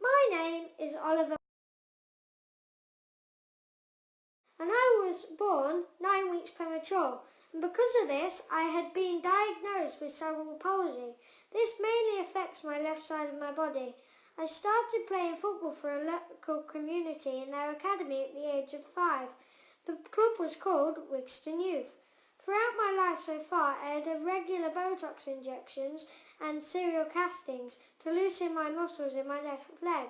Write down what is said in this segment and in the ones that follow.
My name is Oliver and I was born nine weeks premature and because of this I had been diagnosed with cerebral palsy. This mainly affects my left side of my body. I started playing football for a local community in their academy at the age of five. The club was called Wigston Youth. So far I had regular Botox injections and serial castings to loosen my muscles in my left leg.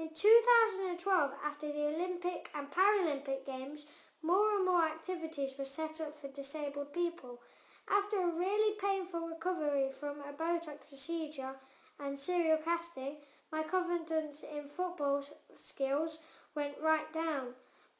In 2012, after the Olympic and Paralympic Games, more and more activities were set up for disabled people. After a really painful recovery from a Botox procedure and serial casting, my confidence in football skills went right down.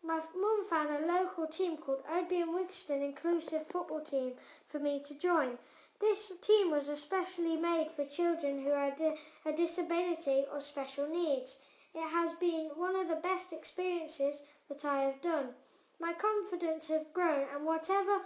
My mum found a local team called Oadby Wigston Inclusive Football Team for me to join. This team was especially made for children who had a disability or special needs. It has been one of the best experiences that I have done. My confidence has grown and whatever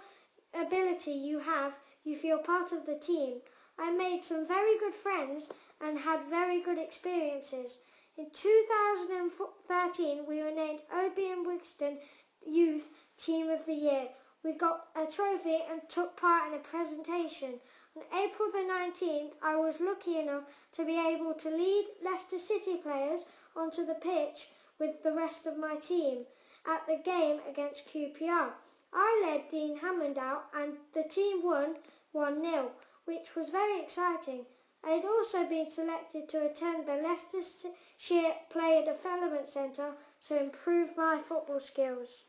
ability you have, you feel part of the team. I made some very good friends and had very good experiences. In 2013, we were named and Wigston Youth Team of the Year. We got a trophy and took part in a presentation. On April the 19th, I was lucky enough to be able to lead Leicester City players onto the pitch with the rest of my team at the game against QPR. I led Dean Hammond out and the team won 1-0, which was very exciting. I had also been selected to attend the Leicestershire Player Development Centre to improve my football skills.